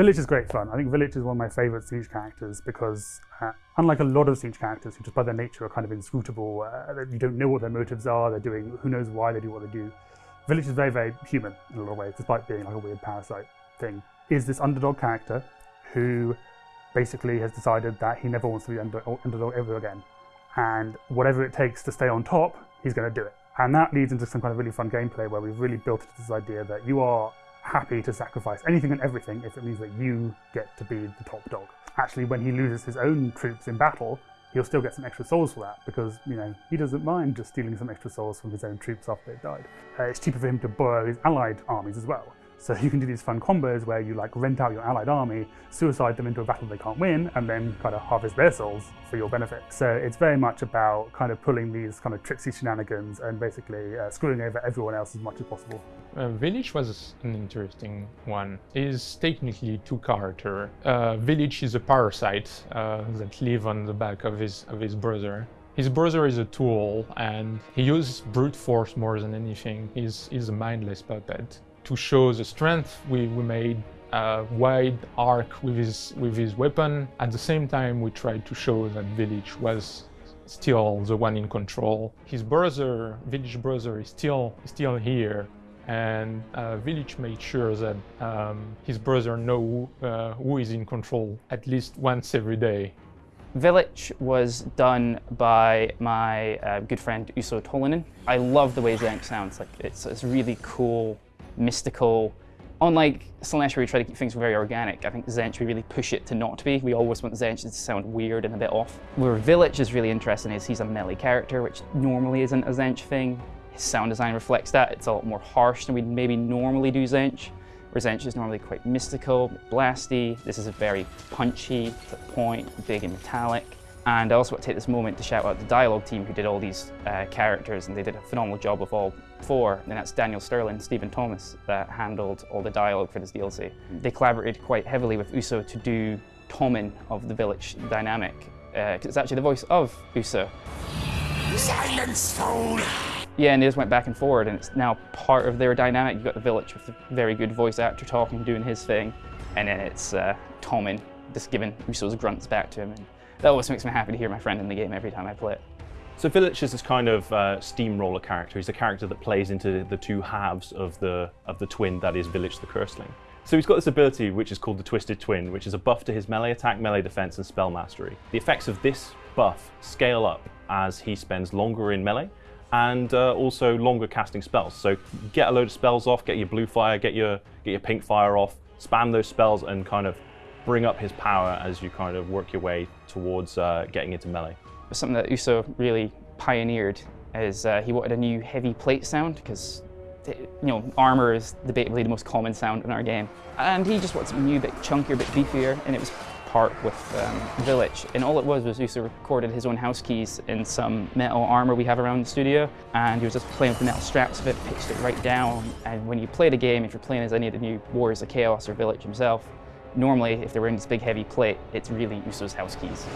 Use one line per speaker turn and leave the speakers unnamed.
Vilitch is great fun. I think Vilitch is one of my favourite Siege characters because, uh, unlike a lot of Siege characters who just by their nature are kind of inscrutable, uh, you don't know what their motives are, they're doing who knows why they do what they do. Vilitch is very, very human in a lot of ways, despite being like a weird parasite thing. Is this underdog character who basically has decided that he never wants to be under, underdog ever again. And whatever it takes to stay on top, he's going to do it. And that leads into some kind of really fun gameplay where we've really built into this idea that you are happy to sacrifice anything and everything if it means that you get to be the top dog. Actually, when he loses his own troops in battle, he'll still get some extra souls for that because, you know, he doesn't mind just stealing some extra souls from his own troops after they've died. Uh, it's cheaper for him to borrow his allied armies as well. So you can do these fun combos where you like rent out your allied army, suicide them into a battle they can't win, and then kind of harvest their souls for your benefit. So it's very much about kind of pulling these kind of tricksy shenanigans and basically uh, screwing over everyone else as much as possible.
Uh, Vilitch was an interesting one. Is technically two character. Uh, Vilitch is a parasite uh, that live on the back of his of his brother. His brother is a tool and he uses brute force more than anything. He's, he's a mindless puppet to show the strength, we, we made a wide arc with his, with his weapon. At the same time, we tried to show that Vilitch was still the one in control. His brother, Vilitch brother, is still, still here. And uh, Vilitch made sure that um, his brother know uh, who is in control at least once every day.
Vilitch was done by my uh, good friend Uso Tolinen. I love the way Tzeentch sounds. Like it's, it's really cool mystical. Unlike Slaanesh where we try to keep things very organic, I think Tzeentch we really push it to not be. We always want Tzeentch to sound weird and a bit off. Where Vilitch is really interesting is he's a melee character, which normally isn't a Tzeentch thing. His sound design reflects that. It's a lot more harsh than we'd maybe normally do Tzeentch. Where Tzeentch is normally quite mystical, blasty. This is a very punchy, to the point, big and metallic. And I also want to take this moment to shout out the dialogue team who did all these uh, characters and they did a phenomenal job of all four. And that's Daniel Sterling, Stephen Thomas that handled all the dialogue for this DLC. They collaborated quite heavily with Uso to do Thomin of the Vilitch dynamic. Because uh, it's actually the voice of Uso.
Silence, fool!
Yeah, and they just went back and forward and it's now part of their dynamic. You've got the Vilitch with a very good voice actor talking, doing his thing. And then it's uh, Thomin just giving Uso's grunts back to him. And, that always makes me happy to hear my friend in the game every time I play it.
So Vilitch is this kind of uh, steamroller character. He's a character that plays into the two halves of the, of the twin that is Vilitch the Curseling. So he's got this ability which is called the Twisted Twin, which is a buff to his melee attack, melee defense, and spell mastery. The effects of this buff scale up as he spends longer in melee and uh, also longer casting spells. So get a load of spells off, get your blue fire, get your, get your pink fire off, spam those spells and kind of bring up his power as you kind of work your way towards uh, getting into melee.
Something that Uso really pioneered is uh, he wanted a new heavy plate sound because you know, armor is debatably the most common sound in our game. And he just wanted something new, a bit chunkier, a bit beefier, and it was part with um, Vilitch. And all it was was Uso recorded his own house keys in some metal armor we have around the studio, and he was just playing with the metal straps of it, pitched it right down. And when you play the game, if you're playing as any of the new Warriors of Chaos or Vilitch himself, Normally, if they're in this big heavy plate, it's really Uso's house keys.